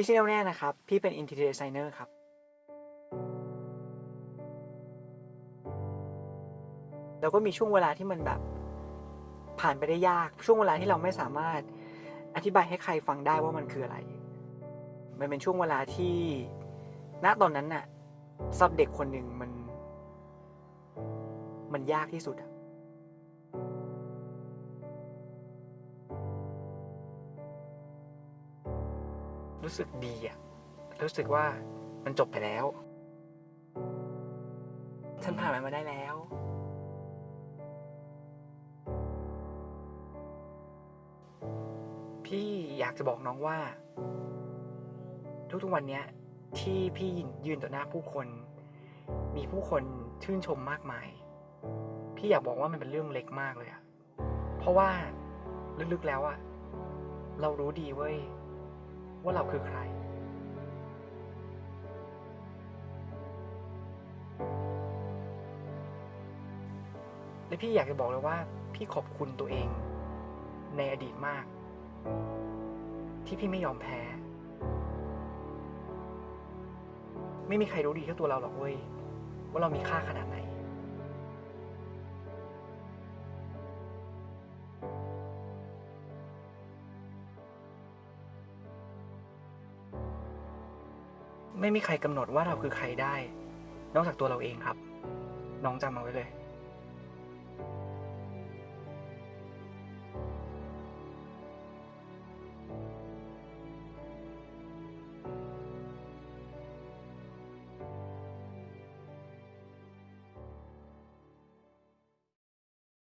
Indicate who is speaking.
Speaker 1: พี่ชื่อแน่วแน่นะครับ พี่เป็น interior designer ครับ แล้วก็มีช่วงเวลาที่มันแบบ ผ่านไปได้ยาก ช่วงเวลาที่เราไม่สามารถอธิบายให้ใครฟังได้ว่ามันคืออะไร มันเป็นช่วงเวลาที่ ณ ตอนนั้นน่ะสำหรับเด็กคนหนึ่งมัน มันยากที่สุดอะ รู้สึกดีอะรู้สึกว่ามันจบไปแล้ว ฉันผ่านมันมาได้แล้ว พี่อยากจะบอกน้องว่า ทุกๆวันเนี้ย ที่พี่ยืนต่อหน้าผู้คน มีผู้คนชื่นชมมากมาย พี่อยากบอกว่ามันเป็นเรื่องเล็กมากเลยอะเพราะว่าลึกๆแล้วอะเรารู้ดีเว้ย ว่าเราคือใคร และพี่อยากจะบอกเลยว่า พี่ขอบคุณตัวเอง ในอดีตมาก ที่พี่ไม่ยอมแพ้ ไม่มีใครรู้ดีเท่าตัวเราหรอกเว้ย ว่าเรามีค่าขนาดไหน ไม่มีใครกำหนดว่าเราคือใครได้ นอกจากตัวเราเองครับ น้องจำเอาไว้เลย